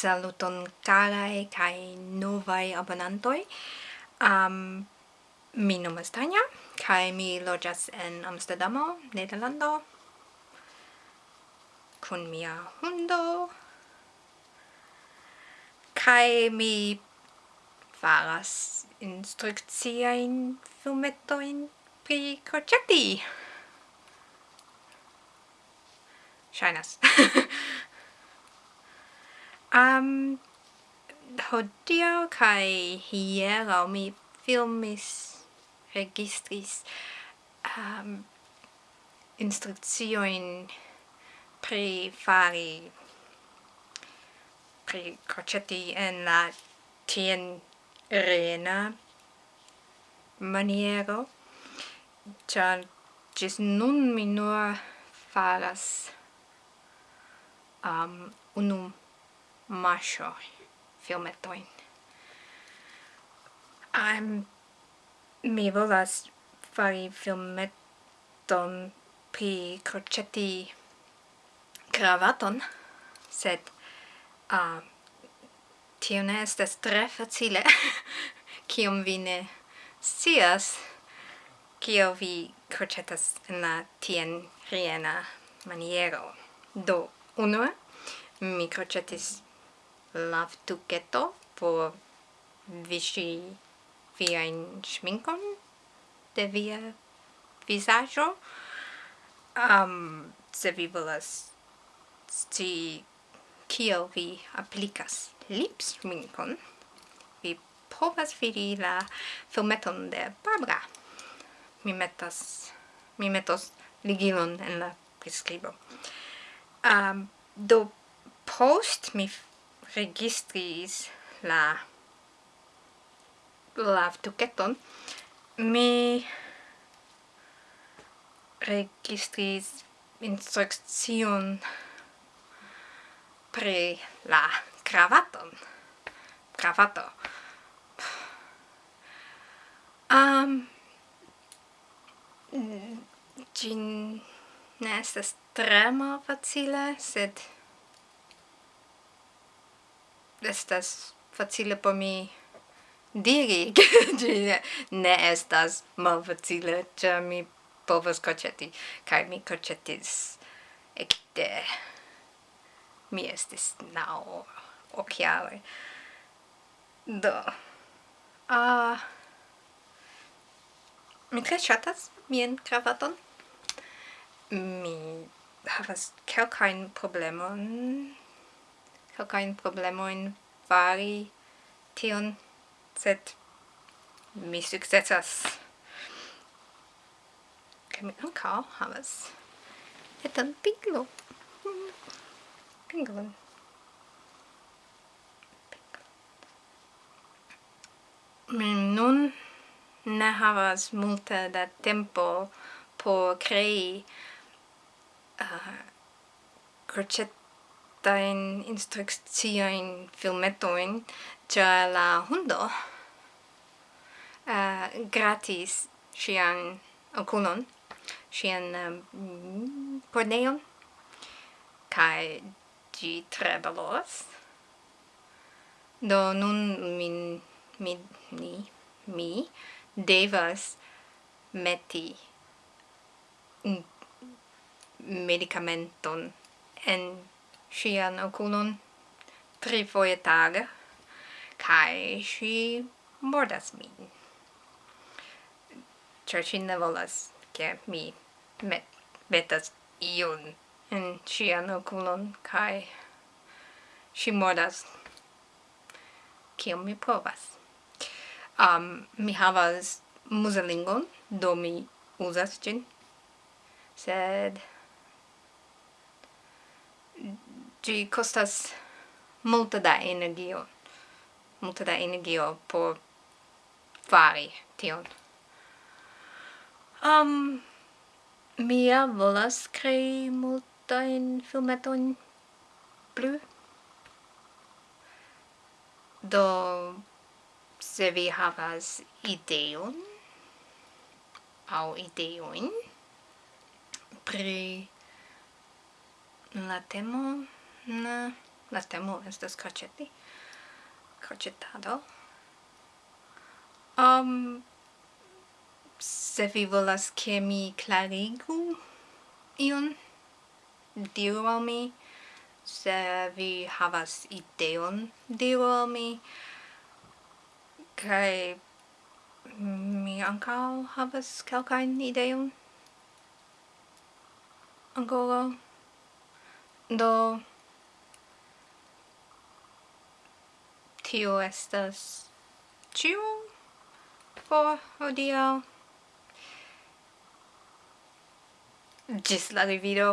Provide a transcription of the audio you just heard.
saluton carae cae novae abonantoi. Um, mi nomas Tanja, cae mi lojas en Amsterdamo, Nederlando, kun mia hundo, cae mi faras instrucciain filmetoin pri croceti. Shainas. Um, hodio kai hiero mi filmis, registris um, instrucioin pri fari pri crocetti en la tien rena maniero char gis nun mi nur faras um, unum mashoi filmetoin. I'm mi volas fari filmeton pri croceti cravaton, sed uh, tio ne estes tre facile, kiom vi ne scias, kio vi crocetas en la tien riena maniero. Do, unue, mi crocetis lavtuketo por viŝi viajn schminkon de via visaggio um, se vi volas sti kiel vi applicas lip schminkon vi povas vidi la filmeton de Barbara. Mi metas, mi metos ligilon en la prescribo Um, do post mi registris la la tuketon mi registris instrukcion pri la cravaton cravato um gin mm, ne estas tre facile sed estas facile por mi diri che ne estas malfacile, ĉar mi povas kroĉeti kaj mi kroĉetis ekde mi estis naŭ okjaroj. Do uh, mi tre ŝatas mian kravaton. Mi havas kelkajn problemon kelkajn problemojn fari tion, sed mi sukcesas. Kaj mi ankaŭ havas etan pinglo. Pinglon. Mi nun ne havas multe da tempo por crei uh, crochet in instrukciojn filmetojn ĉe la hundo. Uh, gratis sian oculon sian um, porneon kai ĝi tre do nun min mi ni mi devas meti medicamenton en sian oculon tri foie tage kai si mordas min. Cer si ne volas ke mi met metas iun en sian oculon, kai si mordas. Kiom mi povas? Um, mi havas muselingon, do mi uzas gin, sed gi costas multe da energio multe da energio por fari tion. Um mia volas crei multain filmeton plu. Do se vi havas ideon au ideoin pri la temo na la temo estas croceti. Crocetado. Um, se vi volas che mi clarigu ion, diru al mi. Se vi havas ideon, diru al mi. Kai mi ancao havas calcain ideon. Ancora. Do... tio estas ciu por hodiaŭ. Ĝis la revido!